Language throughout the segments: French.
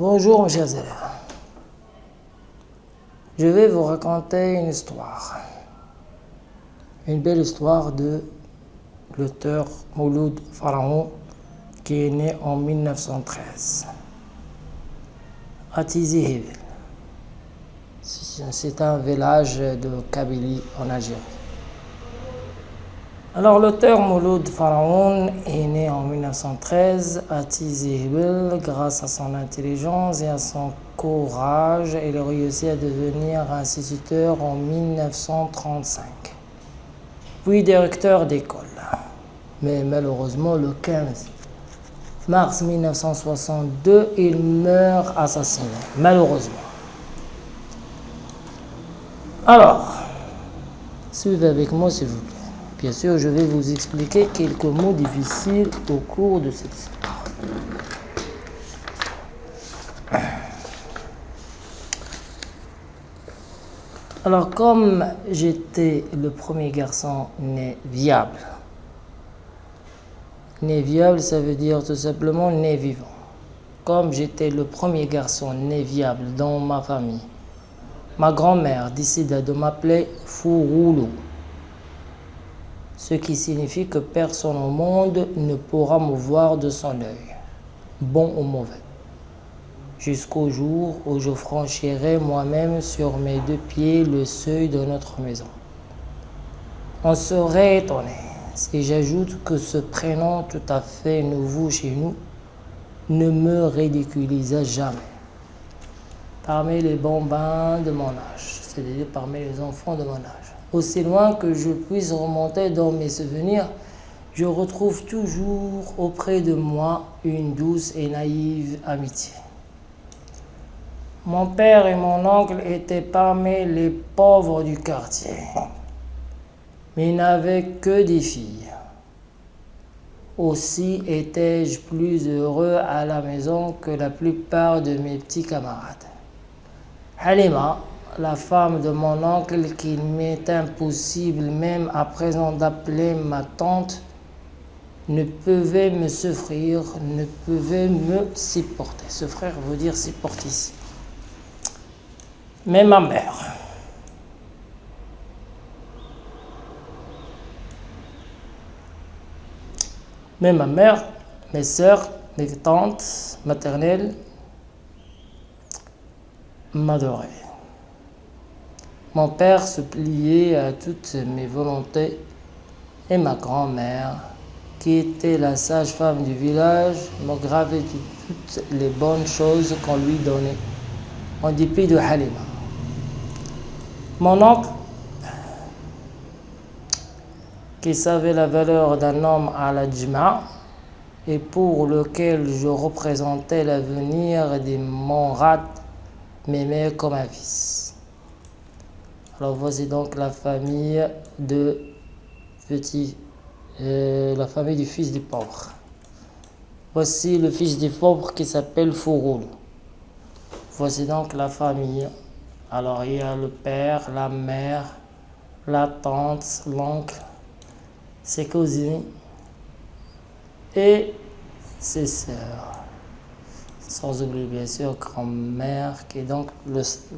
Bonjour mes chers élèves. Je vais vous raconter une histoire. Une belle histoire de l'auteur Mouloud Pharaon qui est né en 1913 à Tizi C'est un village de Kabylie en Algérie. Alors l'auteur Mouloud Pharaon est né en 1913 à Tizi grâce à son intelligence et à son courage. Il a réussi à devenir instituteur en 1935, puis directeur d'école. Mais malheureusement, le 15 mars 1962, il meurt assassiné, malheureusement. Alors, suivez avec moi s'il vous plaît. Bien sûr, je vais vous expliquer quelques mots difficiles au cours de cette histoire. Alors, comme j'étais le premier garçon né viable, né viable, ça veut dire tout simplement né vivant. Comme j'étais le premier garçon né viable dans ma famille, ma grand-mère décida de m'appeler Fouroulou ce qui signifie que personne au monde ne pourra me voir de son œil, bon ou mauvais, jusqu'au jour où je franchirai moi-même sur mes deux pieds le seuil de notre maison. On serait étonné si j'ajoute que ce prénom tout à fait nouveau chez nous ne me ridiculisa jamais. Parmi les bambins de mon âge, c'est-à-dire parmi les enfants de mon âge aussi loin que je puisse remonter dans mes souvenirs, je retrouve toujours auprès de moi une douce et naïve amitié. Mon père et mon oncle étaient parmi les pauvres du quartier, mais n'avaient que des filles. Aussi étais-je plus heureux à la maison que la plupart de mes petits camarades. Halima, la femme de mon oncle qu'il m'est impossible même à présent d'appeler ma tante, ne pouvait me souffrir, ne pouvait me supporter. Ce frère veut dire supporter. Mais ma mère, mais ma mère, mes soeurs, mes tantes maternelles m'adoraient. Mon père se pliait à toutes mes volontés et ma grand-mère, qui était la sage-femme du village, me gravait toutes les bonnes choses qu'on lui donnait, en dépit de Halima. Mon oncle, qui savait la valeur d'un homme à la Djma, et pour lequel je représentais l'avenir des Monrad, m'aimait comme un fils. Alors voici donc la famille de petit, euh, la famille du fils du pauvre. Voici le fils du pauvre qui s'appelle Fouroul. Voici donc la famille. Alors il y a le père, la mère, la tante, l'oncle, ses cousines et ses sœurs. Sans oublier bien sûr grand-mère qui est donc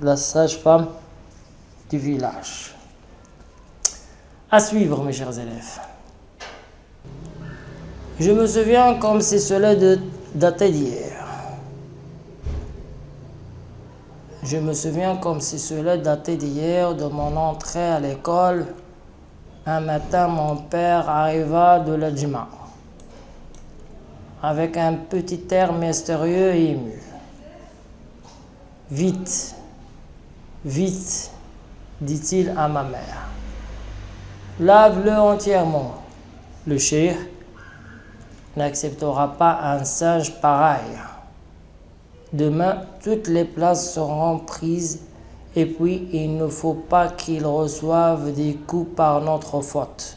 la sage-femme du village. À suivre, mes chers élèves. Je me souviens comme si cela datait d'hier. Je me souviens comme si cela datait d'hier de mon entrée à l'école. Un matin, mon père arriva de la Djima avec un petit air mystérieux et ému. Vite, vite, dit-il à ma mère. Lave-le entièrement. Le cheikh n'acceptera pas un singe pareil. Demain, toutes les places seront prises et puis il ne faut pas qu'il reçoive des coups par notre faute.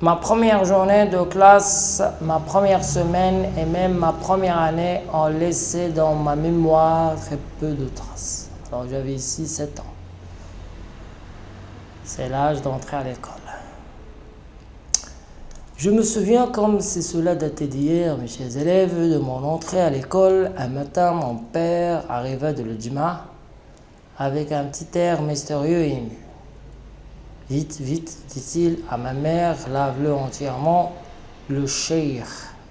Ma première journée de classe, ma première semaine et même ma première année ont laissé dans ma mémoire très peu de traces j'avais ici 7 ans. C'est l'âge d'entrer à l'école. Je me souviens comme si cela datait d'hier, mes chers élèves, de mon entrée à l'école. Un matin, mon père arriva de l'Ujma avec un petit air mystérieux et ému. Vite, vite, dit-il à ma mère, lave-le entièrement. Le cheikh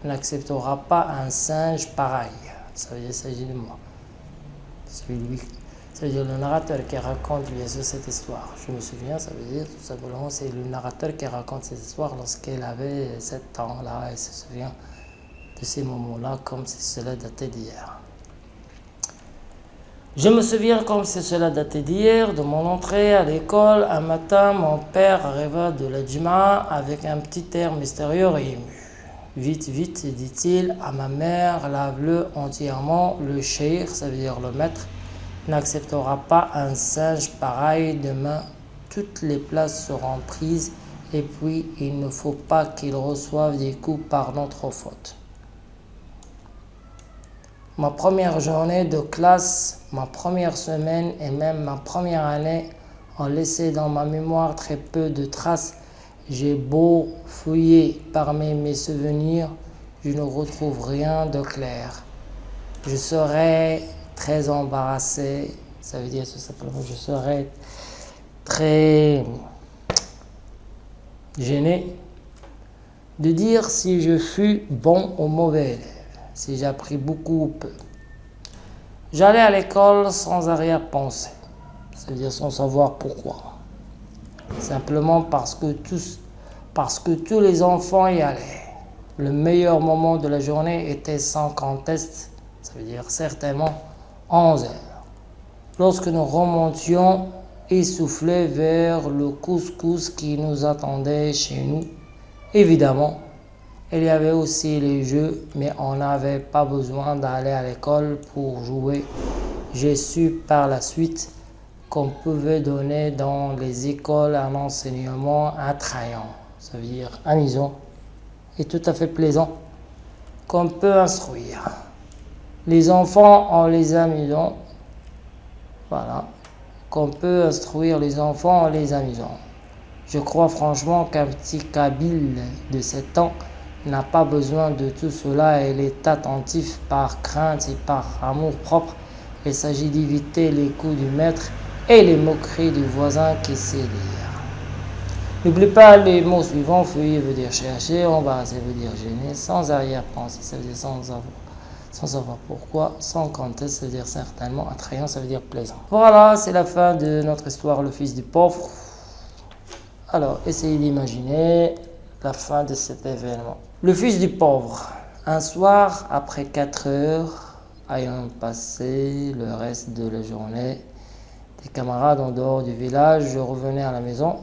n'acceptera pas un singe pareil. Ça veut dire, s'agit de moi. C'est lui ça veut dire le narrateur qui raconte sûr cette histoire. Je me souviens, ça veut dire tout simplement c'est le narrateur qui raconte cette histoire lorsqu'elle avait 7 ans là et se souvient de ces moments-là comme si cela datait d'hier. Je me souviens comme si cela datait d'hier, de mon entrée à l'école. Un matin, mon père arriva de la Juma avec un petit air mystérieux et ému. Vite, vite, dit-il à ma mère, lave-le entièrement. Le cheikh, ça veut dire le maître, n'acceptera pas un singe pareil demain. Toutes les places seront prises et puis il ne faut pas qu'il reçoive des coups par notre faute. Ma première journée de classe, ma première semaine et même ma première année ont laissé dans ma mémoire très peu de traces. J'ai beau fouiller parmi mes souvenirs, je ne retrouve rien de clair. Je serai très embarrassé. Ça veut dire tout simplement je serais très gêné de dire si je fus bon ou mauvais élève, si j'ai appris beaucoup ou peu. J'allais à l'école sans arrière-pensée, c'est-à-dire sans savoir pourquoi. Simplement parce que, tous, parce que tous les enfants y allaient. Le meilleur moment de la journée était sans conteste, ça veut dire certainement 11 heures. Lorsque nous remontions essoufflés vers le couscous qui nous attendait chez nous, évidemment, il y avait aussi les jeux, mais on n'avait pas besoin d'aller à l'école pour jouer. J'ai su par la suite qu'on pouvait donner dans les écoles un enseignement attrayant, ça veut dire amusant et tout à fait plaisant, qu'on peut instruire les enfants en les amusant. Voilà. Qu'on peut instruire les enfants en les amusant. Je crois franchement qu'un petit Kabyle de 7 ans n'a pas besoin de tout cela et est attentif par crainte et par amour propre. Il s'agit d'éviter les coups du maître et les moqueries du voisin qui sait lire. N'oublie pas les mots suivants. Feuiller veut dire chercher, embarrasser veut dire gêner, sans arrière-pensée, ça veut dire sans avoir sans savoir pourquoi, sans conteste, ça veut dire certainement, attrayant, ça veut dire plaisant. Voilà, c'est la fin de notre histoire, le fils du pauvre. Alors, essayez d'imaginer la fin de cet événement. Le fils du pauvre. Un soir, après 4 heures, ayant passé le reste de la journée, des camarades en dehors du village, je revenais à la maison.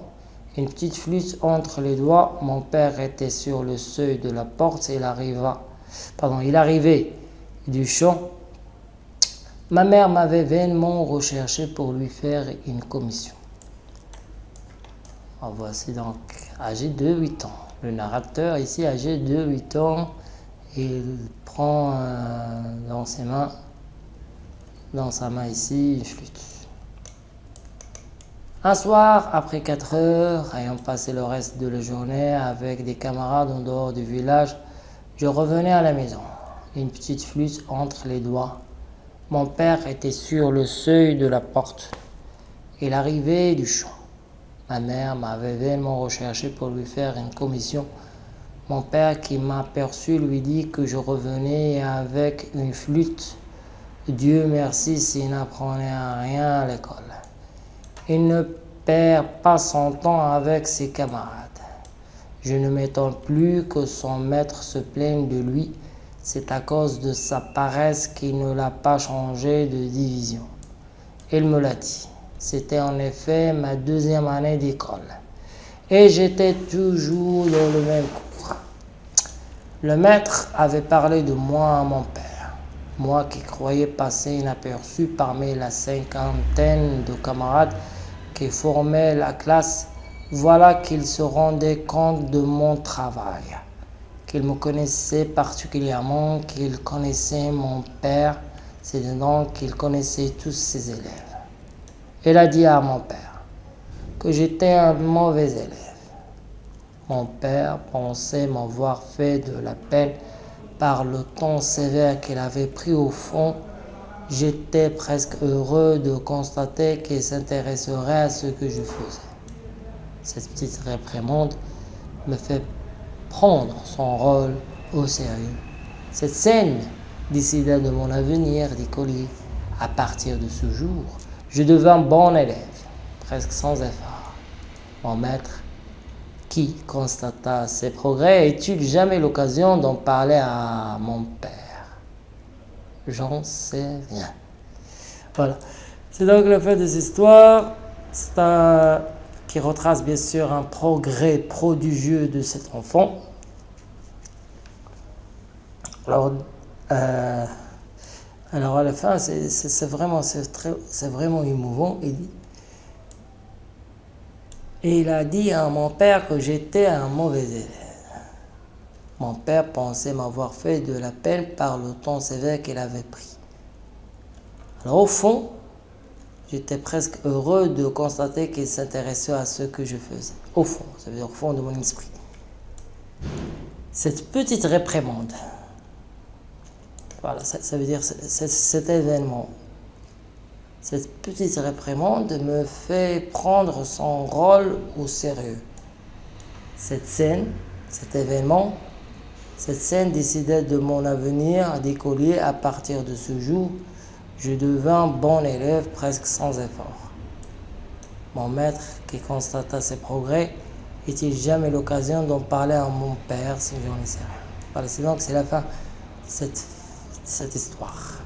Une petite flûte entre les doigts, mon père était sur le seuil de la porte et il arriva, pardon, il arrivait du champ, ma mère m'avait vainement recherché pour lui faire une commission. En voici donc âgé de 8 ans. Le narrateur ici âgé de 8 ans, il prend euh, dans ses mains, dans sa main ici, une flûte. Un soir, après 4 heures, ayant passé le reste de la journée avec des camarades en dehors du village, je revenais à la maison une petite flûte entre les doigts. Mon père était sur le seuil de la porte. Il arrivait du champ. Ma mère m'avait vainement recherché pour lui faire une commission. Mon père qui m'aperçut lui dit que je revenais avec une flûte. Dieu merci s'il n'apprenait rien à l'école. Il ne perd pas son temps avec ses camarades. Je ne m'étonne plus que son maître se plaigne de lui c'est à cause de sa paresse qu'il ne l'a pas changé de division. Il me l'a dit. C'était en effet ma deuxième année d'école. Et j'étais toujours dans le même cours. Le maître avait parlé de moi à mon père. Moi qui croyais passer inaperçu parmi la cinquantaine de camarades qui formaient la classe, voilà qu'il se rendait compte de mon travail qu'il me connaissait particulièrement, qu'il connaissait mon père, c'est donc qu'il connaissait tous ses élèves. Il a dit à mon père que j'étais un mauvais élève. Mon père pensait m'avoir fait de la peine par le ton sévère qu'il avait pris au fond. J'étais presque heureux de constater qu'il s'intéresserait à ce que je faisais. Cette petite réprimande me fait prendre son rôle au sérieux. Cette scène décida de mon avenir d'écolier. À partir de ce jour, je devins bon élève, presque sans effort. Mon maître, qui constata ses progrès, eut jamais l'occasion d'en parler à mon père? J'en sais rien. Voilà. C'est donc le fait des histoires. C'est un qui retrace bien sûr un progrès prodigieux de cet enfant. Alors, euh, alors à la fin, c'est vraiment, vraiment émouvant. Et il a dit à mon père que j'étais un mauvais élève. Mon père pensait m'avoir fait de la peine par le ton sévère qu'il avait pris. Alors au fond, J'étais presque heureux de constater qu'il s'intéressait à ce que je faisais. Au fond, ça veut dire au fond de mon esprit. Cette petite réprimande, voilà, ça, veut dire cet événement, cette petite réprimande me fait prendre son rôle au sérieux. Cette scène, cet événement, cette scène décidait de mon avenir d'écolier à partir de ce jour je devins bon élève presque sans effort. Mon maître, qui constata ses progrès, eut jamais l'occasion d'en parler à mon père si j'en ai Voilà, c'est donc la fin de cette histoire.